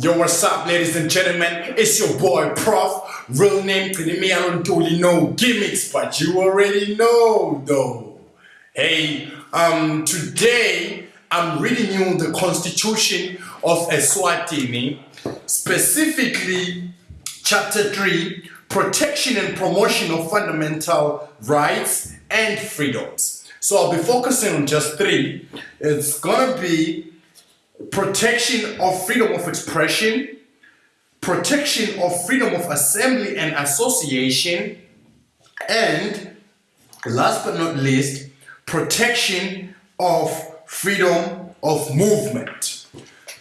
Yo, what's up, ladies and gentlemen? It's your boy Prof. Real name me. I don't Alontoli. know gimmicks, but you already know, though. Hey, um, today I'm reading you the Constitution of Eswatini, specifically Chapter 3 Protection and Promotion of Fundamental Rights and Freedoms. So I'll be focusing on just three. It's gonna be protection of freedom of expression, protection of freedom of assembly and association, and last but not least, protection of freedom of movement.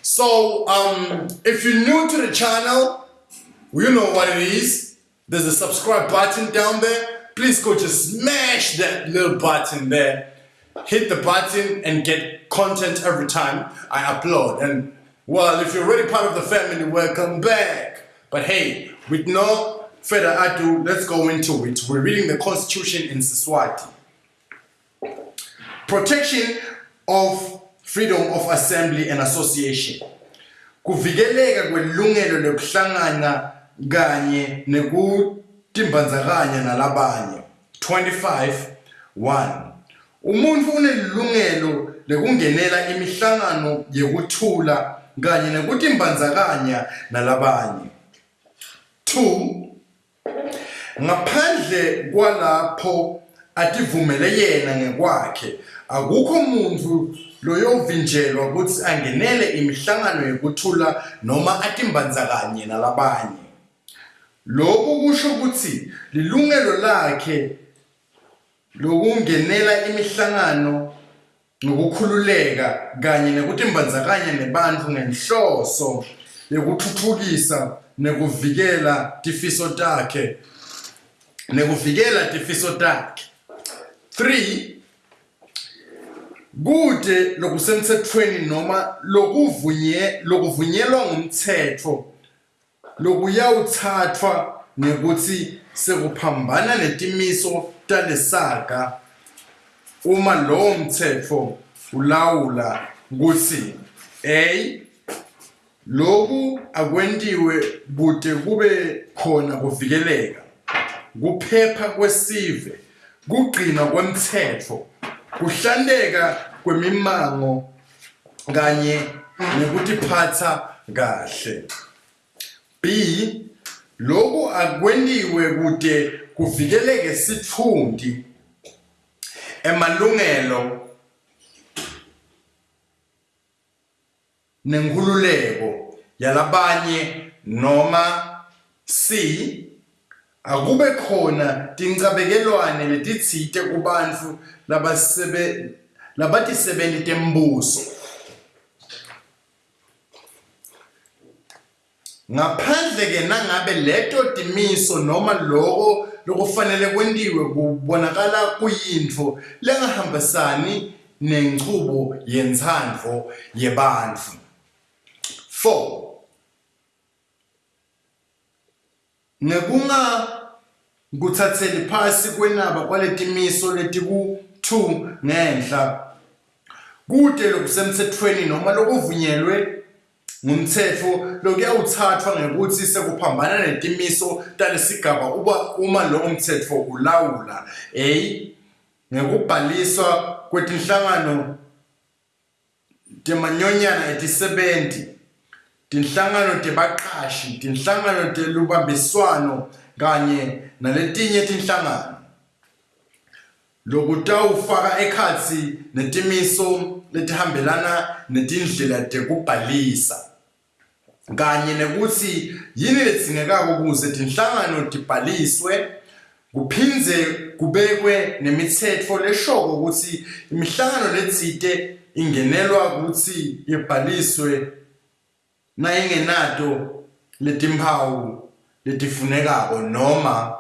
So, um, if you're new to the channel, you know what it is. There's a subscribe button down there. Please go just smash that little button there hit the button and get content every time I upload. And well, if you're already part of the family, welcome back. But hey, with no further ado, let's go into it. We're reading the Constitution in Siswati. Protection of freedom of assembly and association. Kuvikeleka kwelungelo lokuhlangana kanye nekutimbandzakanya nalabanye. 25 1 Umuntu unelungelo lekungenela imihlangano yekuthula kanye nekuthi imbandzakanya nalabanye. 2 Ngaphandle kwalapho ativumele yena ngekwakhe akukho umuntu loyovinjelwa ukuthi angenele imihlangano yekuthula noma atimbandzakanye nalabanye. Lokhu kusho ukuthi lilungelo lakhe lokungenela imihlangano nokukhululeka kanye nekuthi imbandzakanya nebantfu ngenhloso yekutfutfukisa nekuvikela tifiso takhe nekuvikela tifiso takhe. 3 kude lokusemtsetfweni noma lokuvunye lokuvunyelwa ngumtsetfo lokuyawutsatfwa ngekuthi sekuphambana netimiso talesaga. Uma lowo mthetho ulawula ukuthi A lokhu akwentiwe kude kube khona kuvikeleka. Kuphepha kwesive kugcina kwemthetho kuhlanteka kwemimango kanye nekutiphatsa kahle. B lokhu akwentiwe kude kuvikeleke sithundi emalungelo nenkhululeko yalabanye noma C akube khona tincabekelwane letitsite kubantfu labasebe labatisebenti tembuso. Ngaphandle ke nangabe leto timiso noma loko lokufanele kwentiwe kubonakala kuyintfo lengahambisani nenchubo yentsandvo yebantfu. 4 nekunga kutsatseli phasi kwenaba kwaletimiso letiku-2 ngenhla kute lokusemtsetfweni noma lokuvunyelwe ngumthetho. Lokuyawuthathwa ngekuthi sekuphambana netimiso talesigaba uba uma lowo mthetho ulawula a ngekubhaliswa kwetinhlangano temanyonyana etisebenti tinhlangano tebaqashi tinhlangano telubambiswano kanye naletinye tinhlangano. Lokutawufaka ekhatsi netimiso letihambelana netindlela tekubhalisa. Kanye nekuthi yini ledzingekako kuze tinhlangano tibhaliswe kuphindze kubekwe nemitsetfo leshoko ukuthi imihlangano letsite ingenelwa kutsi ibhaliswe nayingenato letimphawu letifunekako noma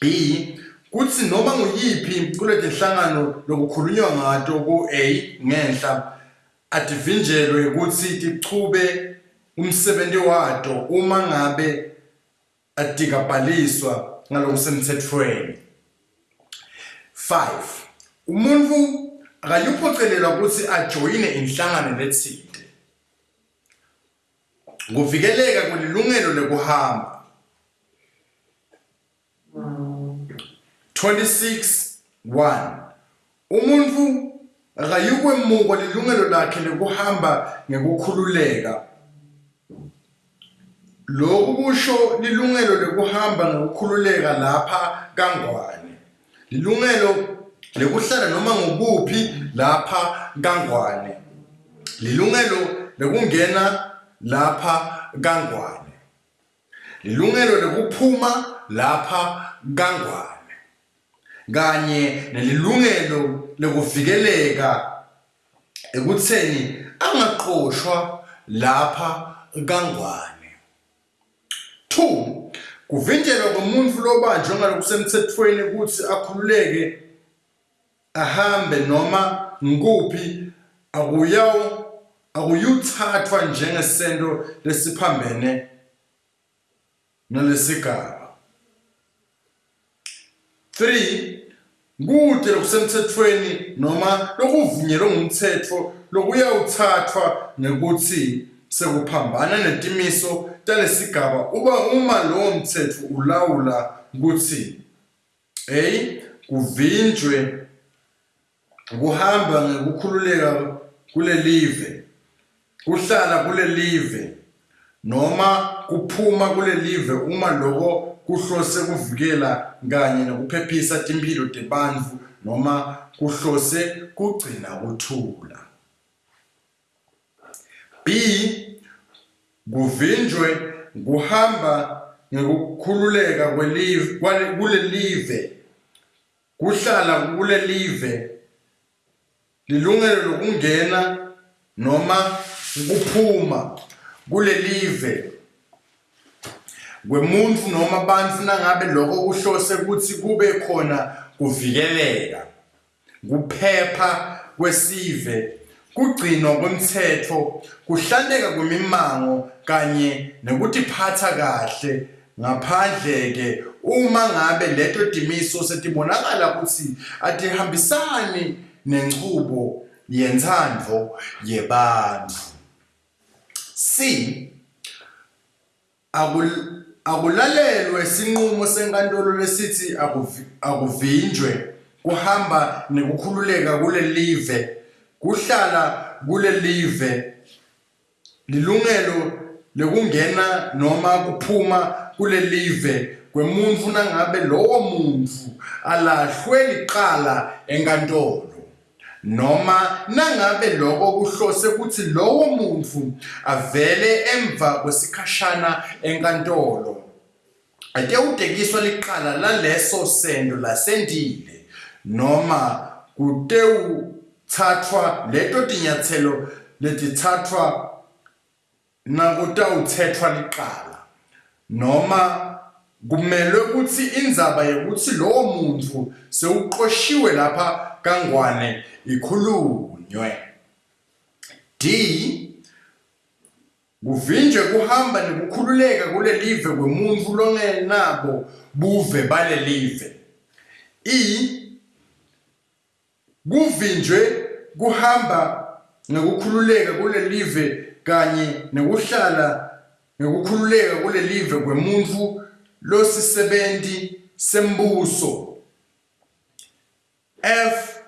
b kutsi noma nguyiphi kuletinhlangano lokukhulunywa ngato ku-a ngenhla ativinjelwe kutsi tichube umsebenti wato uma ngabe atikabhaliswa ngalokusemtsetfweni 5 umuntu akayuphocelelwa kutsi ajoyine inhlangano letsite kuvikeleka kwelilungelo lekuhamba 26 1 umuntu akayikwemuka lilungelo lakhe lekuhamba ngekukhululeka lokhu kusho lilungelo lekuhamba ngokukhululeka lapha kangwane. Lilungelo lekuhlala noma ngokuphi lapha kangwane. Lilungelo lekungena lapha kangwane. Lilungelo lekuphuma lapha kangwane. Kanye nelilungelo lekuvikeleka ekutheni angaqoshwa lapha kangwane. 2 kuvinjelwa komuntu lobanjwe ngalokusemthethweni ukuthi akhululeke ahambe noma ngikuphi akuyawu akuyuthathwa njengesento lesiphambene nalesigaba. 3 kude lokusemthethweni noma lokuvunyelwe ngumthetho lokuyawuthathwa nekuthi sekuphambana netimiso talesigaba uba uma lowo mthetho ulawula ukuthi A kuvinjwe kuhamba ngekukhululeka kule live kuhlala kule live noma kuphuma kule live uma loko kuhlose kuvikela kanye nokuphephisa timphilo tebantfu noma kuhlose kugcina kuthula. B kuvinjwe kuhamba ngekukhululeka kwelive kule live kuhlala kule live lilungelo lokungena noma kuphuma kule live kwemuntu noma bantfu nangabe lokho kuhlose ukuthi kube khona kuvikeleka kuphepha kwesive. Kugcinwa kwemthetho kuhlaneka kwemimango kanye nekutiphatha kahle. Ngaphandle ke uma ngabe leto timiso setibonakala ukuthi atihambisani nenchubo yentsandvo yebantfu C. Akul akulalelwe sinqumo senkantolo lesithi akuvinjwe kuhamba nekukhululeka kule live kuhlala kule live lilungelo lekungena noma kuphuma kule live kwemuntfu nangabe lowo muntfu alahlwe liqala enkantolo. Noma nangabe lokho kuhlose ukuthi lowo muntfu avele emva kwesikhashana enkantolo. Ake utekiswa liqala laleso sendo lasendile noma kutewuthathwa leto tinyathelo letitsatfwa nakutawuthethwa liqala. Noma kumelwe ukuthi indzaba yokuthi lowo muntfu sewuqoshiwe lapha kangwane ikhulunywe. D kuvinjwe kuhamba nekukhululeka kule live kwemuntfu longenabo buve bale live E kuvinjwe kuhamba nekukhululeka kule live kanye nekuhlala ngekukhululeka kule live kwemuntfu losisebenti sembuso. F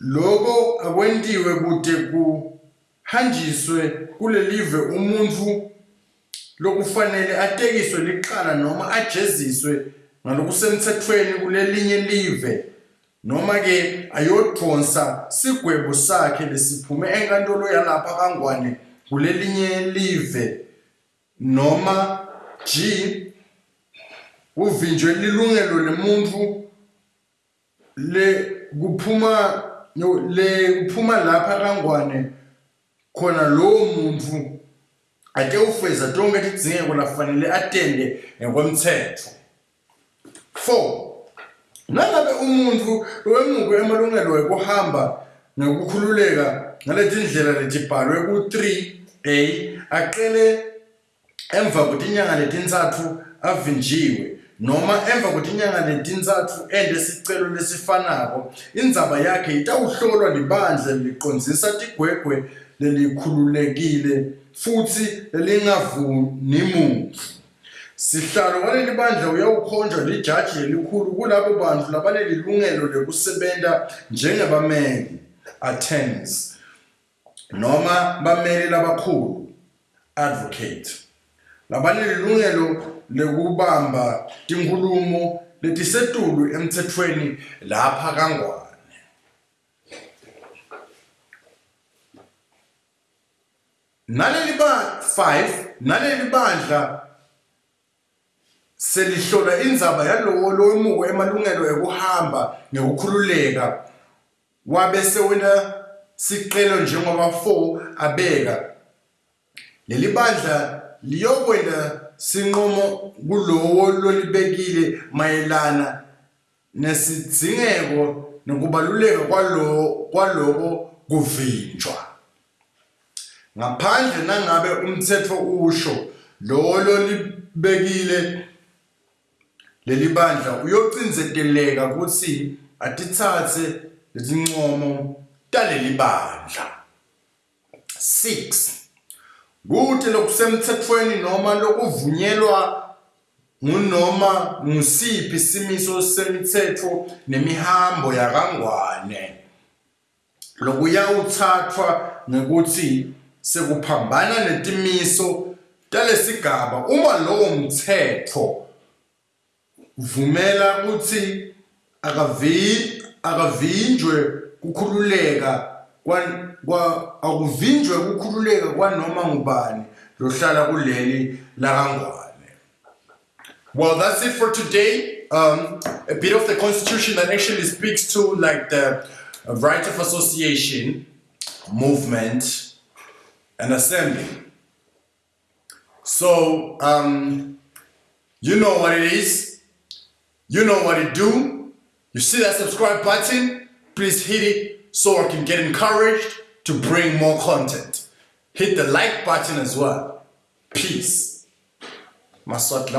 loko akwentiwe kude kuhanjiswe kule live umuntfu lokufanele atekiswe liqala noma ajeziswe ngalokusemthethweni kulelinye live. Noma ke ayodonsa sigwebo sakhe lesiphume enkantolo yalapha kangwane kulelinye live noma G uvinjwe lilungelo lemuntfu le kuphuma le kuphuma lapha kangwane khona lowo muntu ake ufeza tonke tidzingeko lafanele atende ngokomthetho. 4 nangabe umuntu wemuke emalungelo ekuhamba ngekukhululeka ngaletindlela letibhalwe ku-3a aqele emva kwetinyanga letintsatfu avinjiwe noma emva kwetinyanga letintsatfu ende sicelo lesifanako indzaba yakhe itawuhlolwa libandla licondzisa tigwegwe lelikhululekile futhi lingavuni muntu sihlalo kwaleli bandla uyawukhonjwa lijaji elikhulu kulabo bantu labanelilungelo lekusebenta njengebameli attorneys noma bameli labakhulu advocate labanelilungelo lekubamba tinkhulumo letisetulu emtsetfweni lapha kangwane. Naleli ba 5 naleli bandla selihlola indzaba yalowo lowemuko emalungelo ekuhamba ngekukhululeka wabe sewena sicelo njengoba 4 abeka. Leli bandla liyokwenda sinqumo kulowo lolibekile mayelana nesidzingeko nokubaluleka kwalo kwaloko kuvinjwa. Ngaphandle nangabe umthetho usho lo lolibekile leli bandla uyocindzeteleka ukuthi atitsatse letincomo taleli bandla. 6 kuthi lokusemthethweni noma lokuvunyelwa ngunoma ngusiphi simiso semithetho nemihambo yakangwane. Lokuyawuthathwa ngekuthi sekuphambana netimiso talesigaba uma lowo mthetho vumela ukuthi akavi akavinjwe kukhululeka kwa akuvinjwe kukhululeka kwanoma ngubani lohlala kuleli lakangwane Well, that's it for today. Um, a bit of the constitution that actually speaks to like the right of association, movement, and assembly. So, um, you know what it is. You know what it do. You see that subscribe button? Please hit it so I can get encouraged to bring more content. Hit the like button as well. Peace. Maswat.